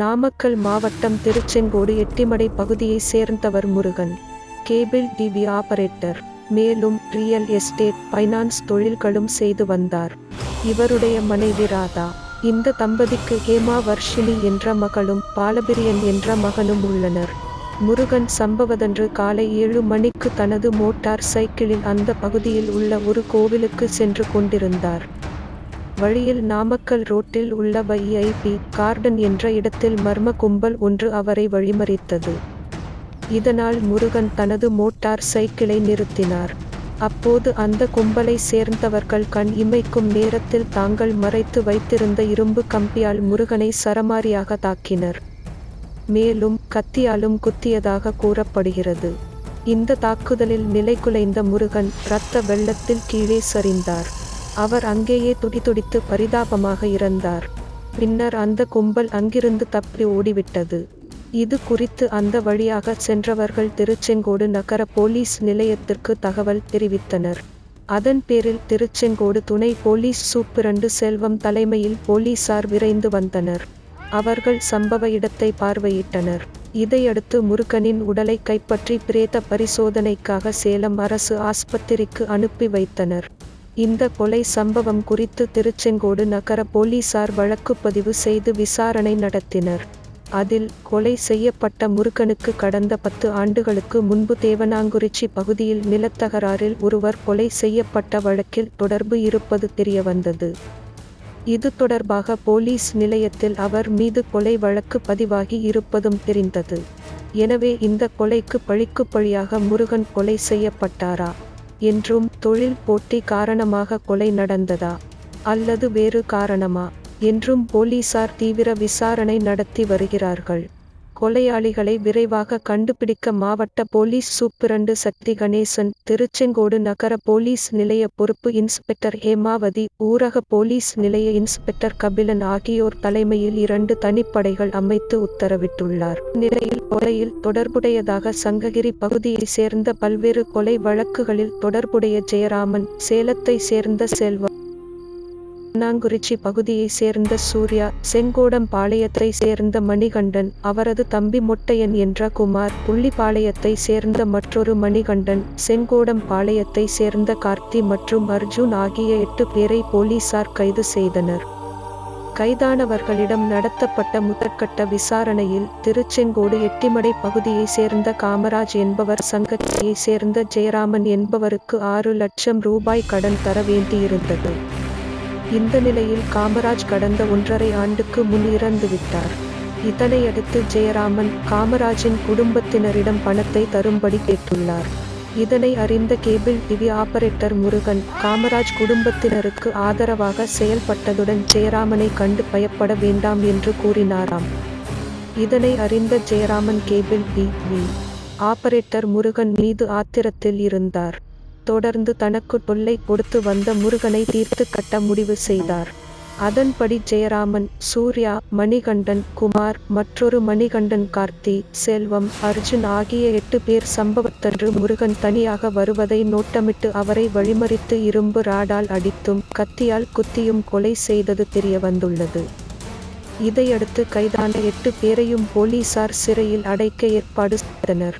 நாமக்கல் மாவட்டம் திருச்செங்கோடு எட்டிமடை பகுதியை சேர்ந்தவர் முருகன். Cable TV operator. மேலும் ரியல் எஸ்டேட் ஃபைனான்ஸ் தொழில்களும் செய்து வந்தார். இவருடைய மனைவி ராதா. இந்த தம்பதிக்கு ஹேமா வர்ஷினி என்ற மகளும் பாலபிரியன் என்ற மகனும் உள்ளனர். முருகன் சம்பவதன்று காலை ஏழு மணிக்கு தனது மோட்டார் சைக்கிளில் அந்த பகுதியில் உள்ள ஒரு கோவிலுக்கு சென்று கொண்டிருந்தார். வழியில் நாமக்கல் ரோட்டில் உள்ள வைஐபி கார்டன் என்ற இடத்தில் மர்ம கும்பல் ஒன்று அவரை வழிமறித்தது. இதனால் முருகன் தனது மோட்டார் சைக்கிளை நிறுத்தினார். அப்போது அந்த கும்பலை சேர்ந்தவர்கள் கண் இமைக்கும் நேரத்தில் தாங்கள் மறைத்து வைத்திருந்த இரும்பு கம்பியால் முருகனை சரமாரியாக தாக்கினர். மேலும் கத்தியாலும் குத்தியதாக கூறப்படுகிறது. இந்த தாக்குதலில் நிலைகுலைந்த முருகன் இரத்த வெள்ளத்தில் கீழே சரிந்தார். அவர் அங்கேயே துடிதுடித்து பரிதாபமாக இறந்தார். பின்னர் அந்த கும்பல் அங்கிருந்து தப்பி ஓடிவிட்டது. இது குறித்து அந்த வழியாக சென்றவர்கள் திருச்செங்கோடு நகர போலீஸ் நிலையத்திற்கு தகவல் தெரிவித்தனர். அதன் பேரில் திருச்செங்கோடு துணை போலீஸ் சூப்பிரண்டு செல்வம் தலைமையில் போலீசார் விரைந்து வந்தனர். அவர்கள் சம்பவ இடத்தை பார்வையிட்டனர். இதையடுத்து முருகனின் உடலை கைப்பற்றி பிரேத பரிசோதனைக்காக சேலம் அரசு ஆஸ்பத்திரிக்கு அனுப்பி வைத்தனர். இந்த கொலை சம்பவம் குறித்து திருச்செங்கோடு நகர போலீசார் வழக்குப்பதிவு செய்து விசாரணை நடத்தினர். அதில் கொலை செய்யப்பட்ட முருகனுக்கு கடந்த பத்து ஆண்டுகளுக்கு முன்பு தேவனாங்குறிச்சி பகுதியில் நிலத்தகராறில் ஒருவர் கொலை செய்யப்பட்ட வழக்கில் தொடர்பு இருப்பது தெரியவந்தது. இது தொடர்பாக போலீஸ் நிலையத்தில் அவர் மீது கொலை வழக்கு பதிவாகி இருப்பதும் தெரிந்தது. எனவே இந்த கொலைக்கு பழிக்கு பழியாக முருகன் கொலை செய்யப்பட்டாரா? என்றும் தொழில் போட்டி காரணமாக கொலை நடந்ததா? அல்லது வேறு காரணமா? என்றும் போலீசார் தீவிர விசாரணை நடத்தி வருகிறார்கள். கொலையாளிகளை விரைவாக கண்டுபிடிக்க மாவட்ட போலீஸ் சூப்பிரண்டு சக்தி கணேசன் திருச்செங்கோடு நகர போலீஸ் நிலைய பொறுப்பு இன்ஸ்பெக்டர் ஹேமாவதி ஊரக போலீஸ் நிலைய இன்ஸ்பெக்டர் கபிலன் ஆகியோர் தலைமையில் இரண்டு தனிப்படைகள் அமைத்து உத்தரவிட்டுள்ளார். நிலையில் கொலையில் தொடர்புடையதாக சங்ககிரி பகுதியை சேர்ந்த பல்வேறு கொலை வழக்குகளில் தொடர்புடைய ஜெயராமன் சேலத்தை சேர்ந்த செல்வம் நாங்குறிச்சி பகுதியை சேர்ந்த சூர்யா செங்கோடம் பாளையத்தை சேர்ந்த மணிகண்டன் அவரது தம்பி மொட்டையன் என்ற குமார் புள்ளிப்பாளையத்தை சேர்ந்த மற்றொரு மணிகண்டன் செங்கோடம் பாளையத்தை சேர்ந்த கார்த்தி மற்றும் அர்ஜுன் ஆகிய எட்டு பேரை போலீசார் கைது செய்தனர். கைதானவர்களிடம் நடத்தப்பட்ட முதற்கட்ட விசாரணையில் திருச்செங்கோடு எட்டிமடை பகுதியை சேர்ந்த காமராஜ் என்பவர் சங்கத்தியை சேர்ந்த ஜெயராமன் என்பவருக்கு ஆறு லட்சம் ரூபாய் கடன் தர வேண்டியிருந்தது. இந்த நிலையில் காமராஜ் கடந்த ஒன்றரை ஆண்டுக்கு முன் இறந்துவிட்டார் இதனையடுத்து ஜெயராமன் காமராஜின் குடும்பத்தினரிடம் பணத்தை தரும்படி கேட்டுள்ளார். இதனை அறிந்த cable TV operator Murugan Kamaraj குடும்பத்தினருக்கு ஆதரவாக செயல்பட்டதுடன் ஜெயராமனை கண்டு பயப்பட வேண்டாம் என்று கூறினாராம். இதனை அறிந்த Jayaraman cable TV operator Murugan மீது ஆத்திரத்தில் இருந்தார். தொடர்ந்து தனக்கு தொல்லை கொடுத்து வந்த முருகனை தீர்த்து கட்ட முடிவு செய்தார். அதன்படி ஜெயராமன் சூர்யா மணிகண்டன் குமார் மற்றொரு மணிகண்டன் கார்த்தி செல்வம் அர்ஜுன் ஆகிய எட்டு பேர் சம்பவத்தன்று முருகன் தனியாக வருவதை நோட்டமிட்டு அவரை வழிமறித்து இரும்பு ராடால் அடித்தும் கத்தியால் குத்தியும் கொலை செய்தது தெரிய வந்துள்ளது. இதையடுத்து கைதான எட்டு பேரையும் போலீசார் சிறையில் அடைக்க ஏற்பாடு செய்தனர்.